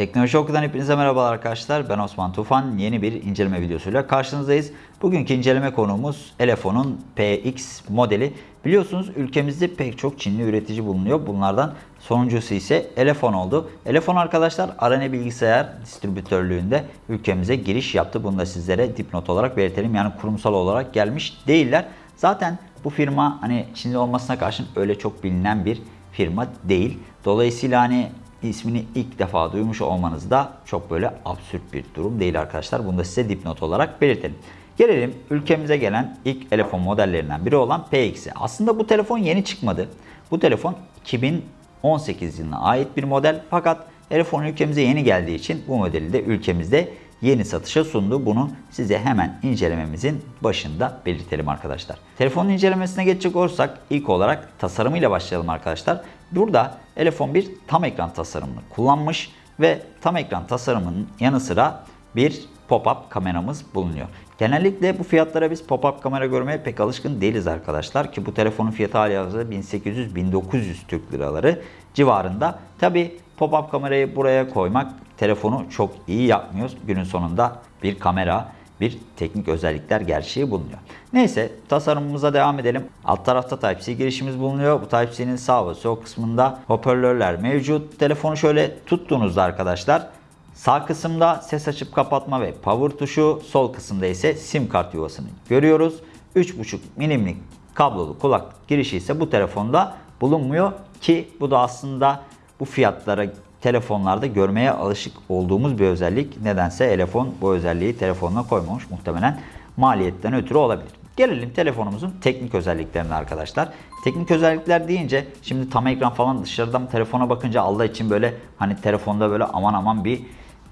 Teknoloji Oku'dan hepinize merhabalar arkadaşlar. Ben Osman Tufan. Yeni bir inceleme videosuyla karşınızdayız. Bugünkü inceleme konuğumuz Elefon'un PX modeli. Biliyorsunuz ülkemizde pek çok Çinli üretici bulunuyor. Bunlardan sonuncusu ise Elefon oldu. Elefon arkadaşlar Arane Bilgisayar distribütörlüğünde ülkemize giriş yaptı. Bunu da sizlere dipnot olarak belirtelim. Yani kurumsal olarak gelmiş değiller. Zaten bu firma hani Çinli olmasına karşın öyle çok bilinen bir firma değil. Dolayısıyla hani ismini ilk defa duymuş olmanız da çok böyle absürt bir durum değil arkadaşlar. Bunu da size dipnot olarak belirtelim. Gelelim ülkemize gelen ilk telefon modellerinden biri olan PX'e. Aslında bu telefon yeni çıkmadı. Bu telefon 2018 yılına ait bir model fakat telefon ülkemize yeni geldiği için bu modeli de ülkemizde yeni satışa sundu. Bunu size hemen incelememizin başında belirtelim arkadaşlar. Telefonun incelemesine geçecek olursak ilk olarak tasarımıyla başlayalım arkadaşlar. Burada telefon bir tam ekran tasarımını kullanmış ve tam ekran tasarımının yanı sıra bir pop-up kameramız bulunuyor. Genellikle bu fiyatlara biz pop-up kamera görmeye pek alışkın değiliz arkadaşlar ki bu telefonun fiyatı hali hazırda 1800-1900 Türk liraları civarında. Tabi pop-up kamerayı buraya koymak telefonu çok iyi yapmıyor. Günün sonunda bir kamera bir teknik özellikler gerçeği bulunuyor. Neyse tasarımımıza devam edelim. Alt tarafta Type-C girişimiz bulunuyor. Bu Type-C'nin sağ ve sol kısmında hoparlörler mevcut. Telefonu şöyle tuttuğunuzda arkadaşlar sağ kısımda ses açıp kapatma ve power tuşu, sol kısımda ise sim kart yuvasını görüyoruz. 3.5 milimlik kablolu kulak girişi ise bu telefonda bulunmuyor ki bu da aslında bu fiyatlara telefonlarda görmeye alışık olduğumuz bir özellik. Nedense telefon bu özelliği telefonuna koymamış. Muhtemelen maliyetten ötürü olabilir. Gelelim telefonumuzun teknik özelliklerine arkadaşlar. Teknik özellikler deyince şimdi tam ekran falan dışarıdan telefona bakınca Allah için böyle hani telefonda böyle aman aman bir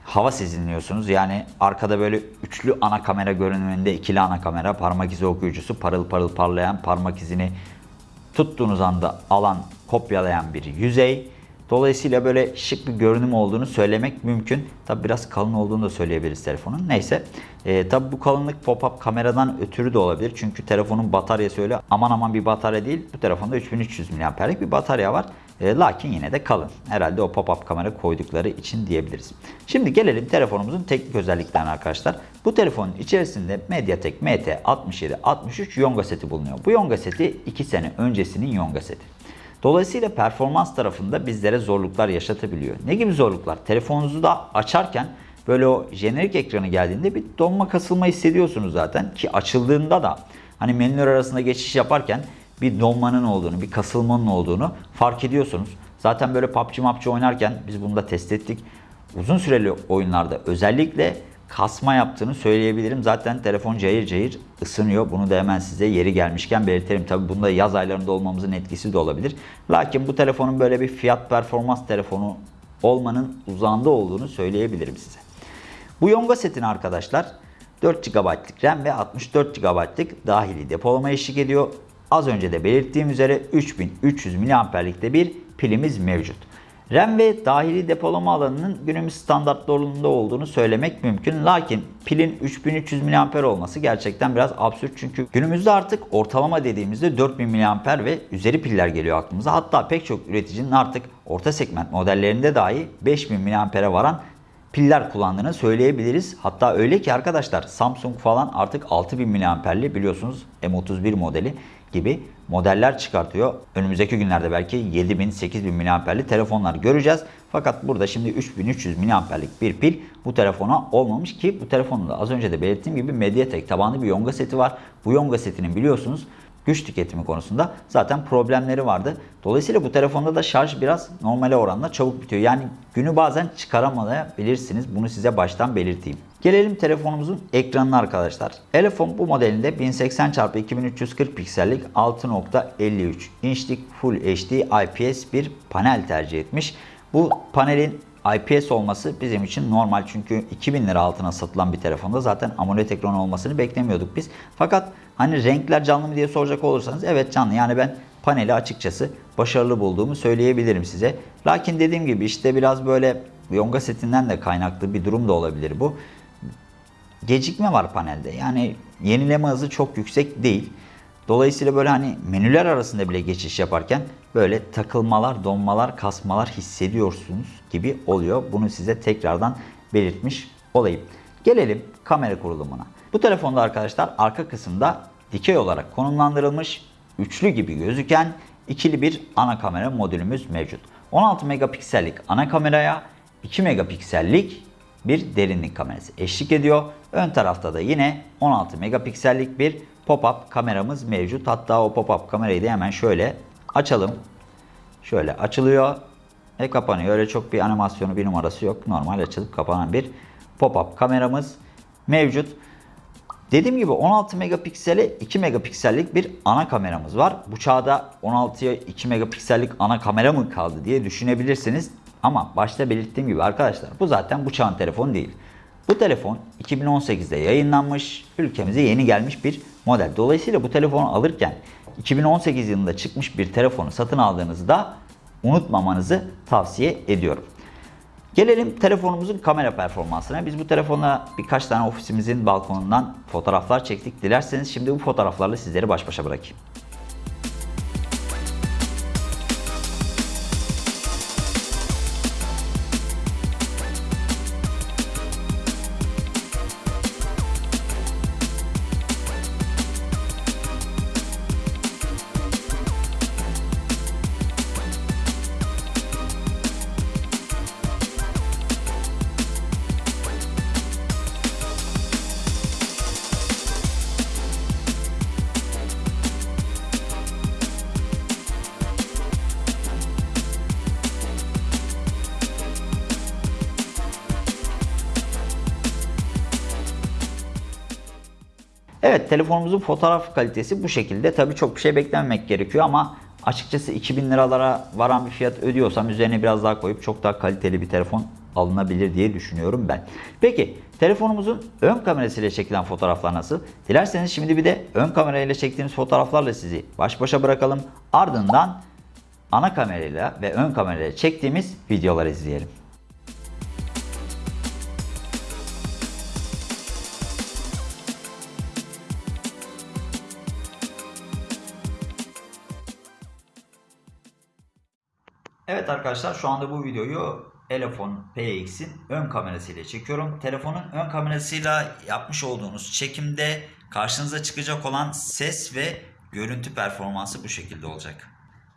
hava sezinliyorsunuz. Yani arkada böyle üçlü ana kamera görünümünde ikili ana kamera parmak izi okuyucusu parıl parıl parlayan parmak izini tuttuğunuz anda alan kopyalayan bir yüzey. Dolayısıyla böyle şık bir görünüm olduğunu söylemek mümkün. Tabi biraz kalın olduğunu da söyleyebiliriz telefonun. Neyse. E, tabi bu kalınlık pop-up kameradan ötürü de olabilir. Çünkü telefonun bataryası öyle aman aman bir batarya değil. Bu telefonda 3300 mAh'lik bir batarya var. E, lakin yine de kalın. Herhalde o pop-up kamera koydukları için diyebiliriz. Şimdi gelelim telefonumuzun teknik özelliklerine arkadaşlar. Bu telefonun içerisinde MediaTek MT6763 Yonga seti bulunuyor. Bu Yonga seti 2 sene öncesinin Yonga seti. Dolayısıyla performans tarafında bizlere zorluklar yaşatabiliyor. Ne gibi zorluklar? Telefonunuzu da açarken böyle o jenerik ekranı geldiğinde bir donma kasılma hissediyorsunuz zaten ki açıldığında da hani menüler arasında geçiş yaparken bir donmanın olduğunu, bir kasılmanın olduğunu fark ediyorsunuz. Zaten böyle PUBG MAPC oynarken biz bunu da test ettik. Uzun süreli oyunlarda özellikle kasma yaptığını söyleyebilirim. Zaten telefon cayır cayır ısınıyor. Bunu da hemen size yeri gelmişken belirtelim. Tabi bunda yaz aylarında olmamızın etkisi de olabilir. Lakin bu telefonun böyle bir fiyat performans telefonu olmanın uzağında olduğunu söyleyebilirim size. Bu Yonga setini arkadaşlar 4 GB'lık RAM ve 64 GB'lık dahili depolama eşlik ediyor. Az önce de belirttiğim üzere 3300 mAh'likte bir pilimiz mevcut. RAM ve dahili depolama alanının günümüz standartlarında olduğunu söylemek mümkün. Lakin pilin 3300 mAh olması gerçekten biraz absürt. Çünkü günümüzde artık ortalama dediğimizde 4000 mAh ve üzeri piller geliyor aklımıza. Hatta pek çok üreticinin artık orta segment modellerinde dahi 5000 mAh'e varan piller kullandığını söyleyebiliriz. Hatta öyle ki arkadaşlar Samsung falan artık 6000 mAh'li biliyorsunuz M31 modeli gibi modeller çıkartıyor. Önümüzdeki günlerde belki 7000 8000 mAh'li telefonlar göreceğiz. Fakat burada şimdi 3300 mAh'lik bir pil bu telefona olmamış ki bu telefonda az önce de belirttiğim gibi Mediatek tabanlı bir Yonga seti var. Bu Yonga setinin biliyorsunuz güç tüketimi konusunda zaten problemleri vardı. Dolayısıyla bu telefonda da şarj biraz normale oranla çabuk bitiyor. Yani günü bazen çıkaramayabilirsiniz. Bunu size baştan belirteyim. Gelelim telefonumuzun ekranına arkadaşlar. Telefon bu modelinde 1080 x 2340 piksellik 6.53 inçlik Full HD IPS bir panel tercih etmiş. Bu panelin IPS olması bizim için normal çünkü 2000 lira altına satılan bir telefonda zaten AMOLED ekran olmasını beklemiyorduk biz. Fakat hani renkler canlı mı diye soracak olursanız evet canlı. Yani ben paneli açıkçası başarılı bulduğumu söyleyebilirim size. Lakin dediğim gibi işte biraz böyle Yonga setinden de kaynaklı bir durum da olabilir bu. Gecikme var panelde. Yani yenileme hızı çok yüksek değil. Dolayısıyla böyle hani menüler arasında bile geçiş yaparken böyle takılmalar, donmalar, kasmalar hissediyorsunuz gibi oluyor. Bunu size tekrardan belirtmiş olayım. Gelelim kamera kurulumuna. Bu telefonda arkadaşlar arka kısımda dikey olarak konumlandırılmış üçlü gibi gözüken ikili bir ana kamera modülümüz mevcut. 16 megapiksellik ana kameraya 2 megapiksellik bir derinlik kamerası eşlik ediyor. Ön tarafta da yine 16 megapiksellik bir pop-up kameramız mevcut. Hatta o pop-up kamerayı da hemen şöyle açalım. Şöyle açılıyor ve kapanıyor. Öyle çok bir animasyonu bir numarası yok. Normal açılıp kapanan bir pop-up kameramız mevcut. Dediğim gibi 16 megapiksele 2 megapiksellik bir ana kameramız var. Bu çağda 16'ya 2 megapiksellik ana kamera mı kaldı diye düşünebilirsiniz. Ama başta belirttiğim gibi arkadaşlar bu zaten bu çağın telefonu değil. Bu telefon 2018'de yayınlanmış, ülkemize yeni gelmiş bir model. Dolayısıyla bu telefonu alırken 2018 yılında çıkmış bir telefonu satın aldığınızda unutmamanızı tavsiye ediyorum. Gelelim telefonumuzun kamera performansına. Biz bu telefonla birkaç tane ofisimizin balkonundan fotoğraflar çektik. Dilerseniz şimdi bu fotoğraflarla sizleri baş başa bırakayım. Evet telefonumuzun fotoğraf kalitesi bu şekilde. Tabii çok bir şey beklememek gerekiyor ama açıkçası 2000 liralara varan bir fiyat ödüyorsam üzerine biraz daha koyup çok daha kaliteli bir telefon alınabilir diye düşünüyorum ben. Peki telefonumuzun ön kamerasıyla çekilen fotoğraflar nasıl? Dilerseniz şimdi bir de ön kamerayla çektiğimiz fotoğraflarla sizi baş başa bırakalım. Ardından ana kamerayla ve ön kamerayla çektiğimiz videoları izleyelim. Evet arkadaşlar şu anda bu videoyu Elefon PX'in ön kamerasıyla çekiyorum. Telefonun ön kamerasıyla yapmış olduğunuz çekimde karşınıza çıkacak olan ses ve görüntü performansı bu şekilde olacak.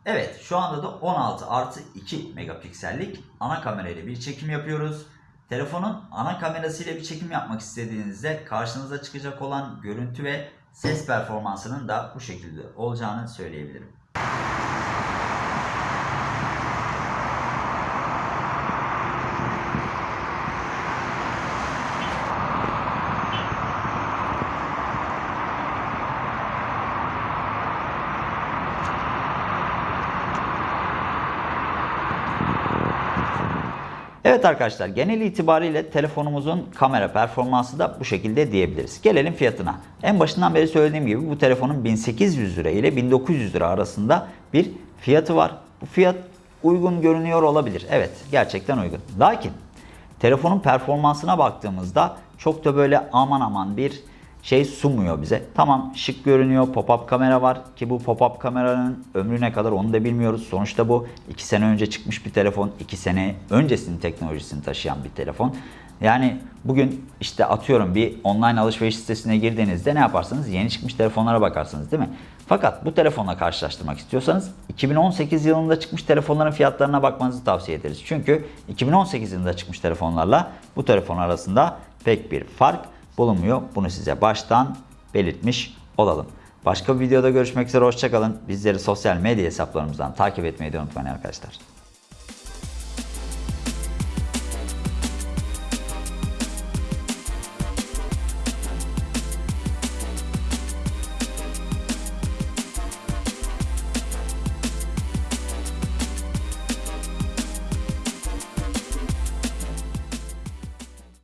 Evet şu anda da 16 artı 2 megapiksellik ana kamerayla bir çekim yapıyoruz. Telefonun ana kamerasıyla bir çekim yapmak istediğinizde karşınıza çıkacak olan görüntü ve ses performansının da bu şekilde olacağını söyleyebilirim. Evet arkadaşlar genel itibariyle telefonumuzun kamera performansı da bu şekilde diyebiliriz. Gelelim fiyatına. En başından beri söylediğim gibi bu telefonun 1800 lira ile 1900 lira arasında bir fiyatı var. Bu fiyat uygun görünüyor olabilir. Evet gerçekten uygun. Lakin telefonun performansına baktığımızda çok da böyle aman aman bir şey sunmuyor bize. Tamam şık görünüyor. Pop-up kamera var ki bu pop-up kameranın ömrü ne kadar onu da bilmiyoruz. Sonuçta bu 2 sene önce çıkmış bir telefon. 2 sene öncesinin teknolojisini taşıyan bir telefon. Yani bugün işte atıyorum bir online alışveriş sitesine girdiğinizde ne yaparsınız? Yeni çıkmış telefonlara bakarsınız değil mi? Fakat bu telefonla karşılaştırmak istiyorsanız 2018 yılında çıkmış telefonların fiyatlarına bakmanızı tavsiye ederiz. Çünkü 2018 yılında çıkmış telefonlarla bu telefon arasında pek bir fark bulunmuyor. Bunu size baştan belirtmiş olalım. Başka bir videoda görüşmek üzere hoşçakalın. Bizleri sosyal medya hesaplarımızdan takip etmeyi de unutmayın arkadaşlar.